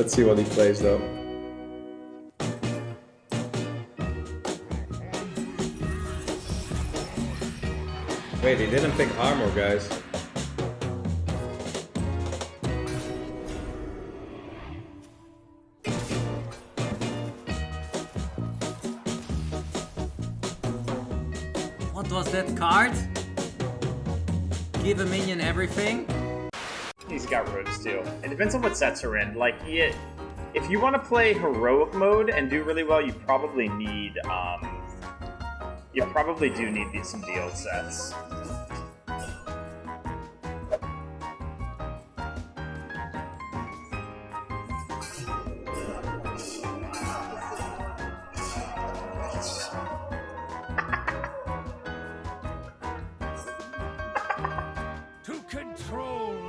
Let's see what he plays though. Wait, he didn't pick armor, guys. What was that card? Give a minion everything? He's got robes too. It depends on what sets are in. Like, if you want to play heroic mode and do really well, you probably need, um, you probably do need these, some deal sets.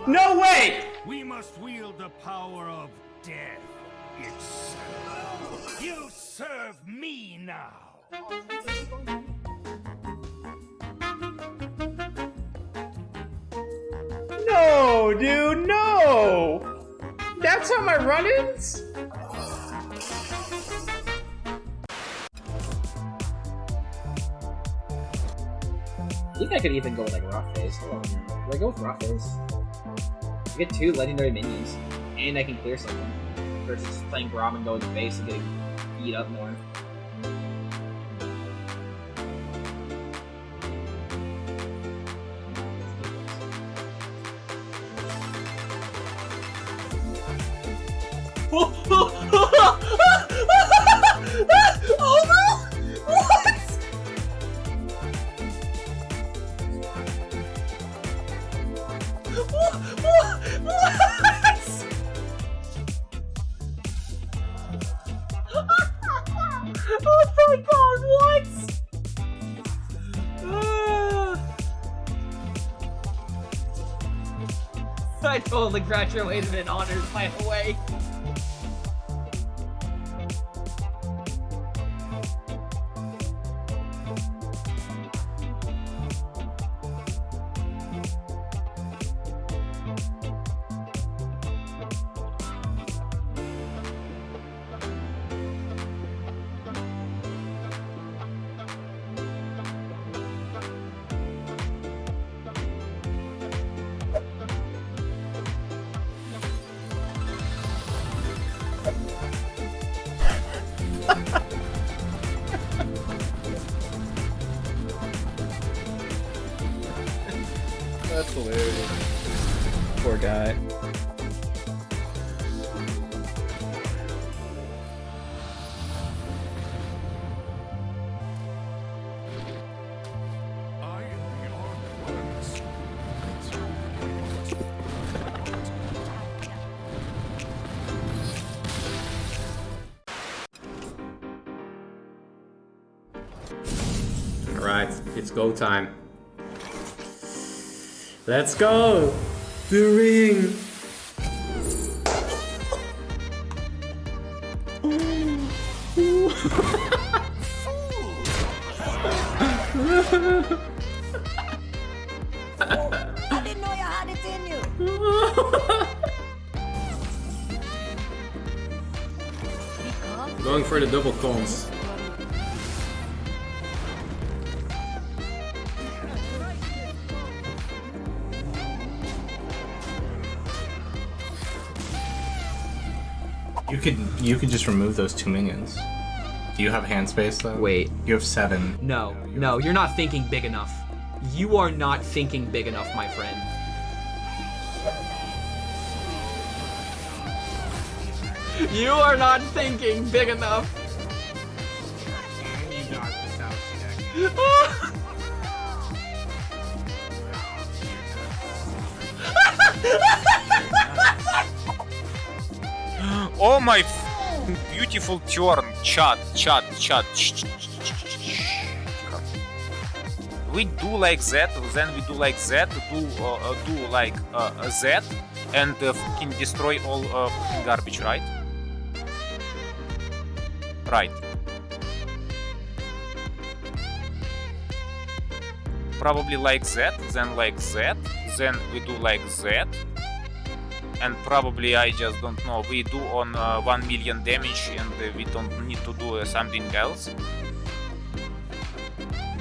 No way! we must wield the power of death itself. You serve me now. No, dude, no! That's how my run-ins? I think I could even go with like rough face. Hold on. Would I go with rough face? I get two legendary minions, and I can clear something. Versus playing Grom and going face and getting beat up more. oh my god, what? I totally graduated in honors, by the way. Alright, it's go time. Let's go! The ring! I didn't know you had it in you. Going for the double cons. You could you could just remove those two minions. Do you have hand space though? Wait. You have seven. No, no, you're not thinking big enough. You are not thinking big enough, my friend. You are not thinking big enough. Oh my beautiful turn. Chat, chat, chat. Ch- ch- ch- ch- ch- We do like that, then we do like that, do uh, uh, do like uh, uh, that, and uh, fucking destroy all uh, garbage, right? Right. Probably like that, then like that, then we do like that, and probably I just don't know. We do on uh, 1 million damage and uh, we don't need to do uh, something else.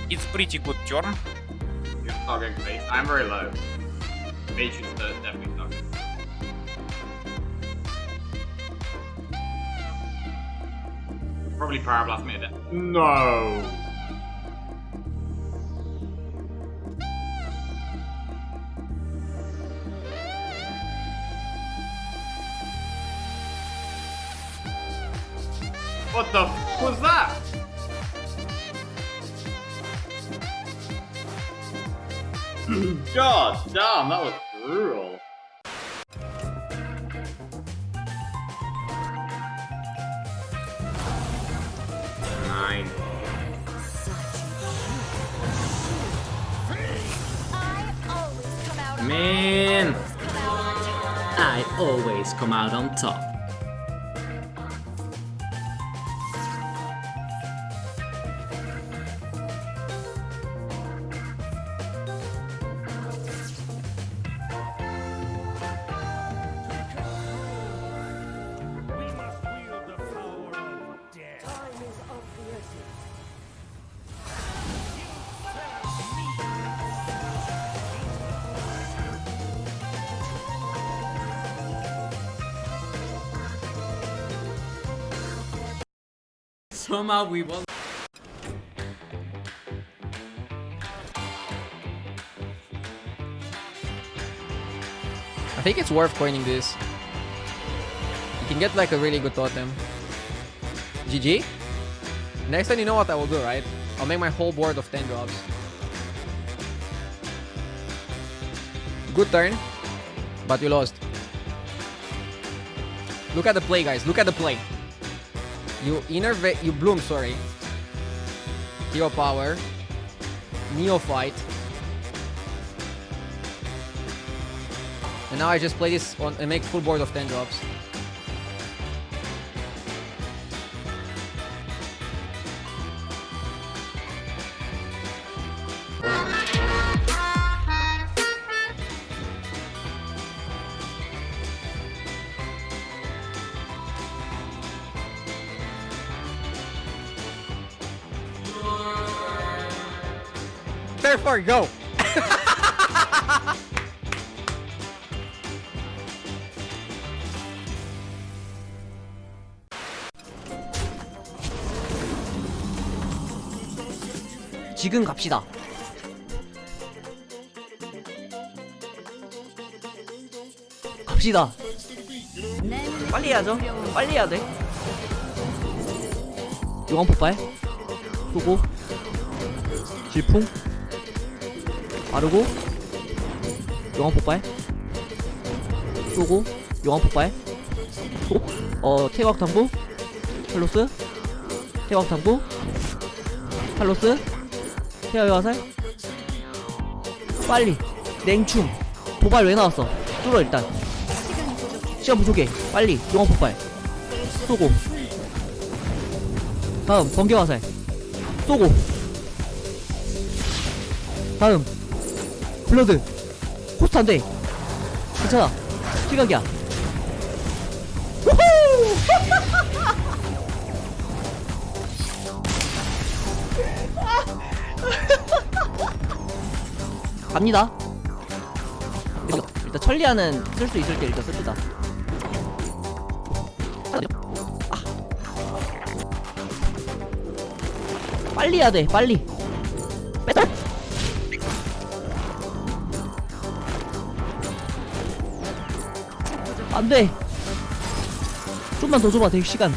It's pretty good turn. You're targeting me. I'm very low. Mage is the definitely target. Probably power blast me a bit. No. God damn, that was brutal. Nine. I always come out on Man, come out on top. I always come out on top. Somehow we won. I think it's worth coining this. You can get like a really good totem. GG? Next time you know what I will do, right? I'll make my whole board of 10 drops. Good turn, but you lost. Look at the play, guys. Look at the play. You innervate, you bloom, sorry. Hero power. Neophyte. And now I just play this on and make full board of 10 drops. Therefore, go! 지금 갑시다. 갑시다. 빨리 해야죠. 빨리 해야 돼. 용암 폭발. 쏘고. 질풍. 빠르고. 용암 폭발. 쏘고. 용암 폭발. 쏘고. 어, 태각 당부. 샬로스. 태각 당부. 샬로스. 태아의 화살. 빨리. 냉충. 도발 왜 나왔어? 뚫어 일단. 시간 부족해. 빨리. 용암 폭발. 쏘고. 다음 번개 화살. 쏘고. 다음 블러드. 코스트 안 돼. 괜찮아. 시각이야. 우후! 갑니다. 일단, 일단 천리아는 쓸수 있을 때 일단 씁시다. 아. 빨리 해야 돼, 빨리. 안 돼. 좀만 더 줘봐, 대 시간.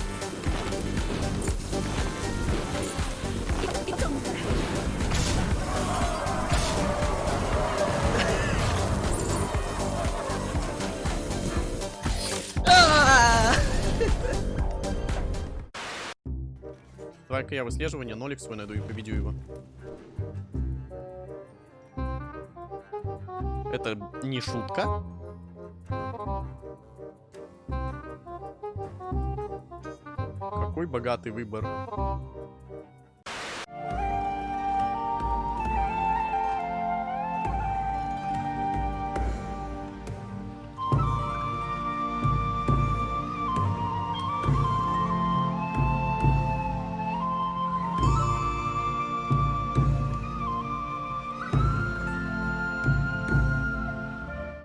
Давай-ка я выслеживание, нолик свой найду и победю его. Это не шутка. Какой богатый выбор.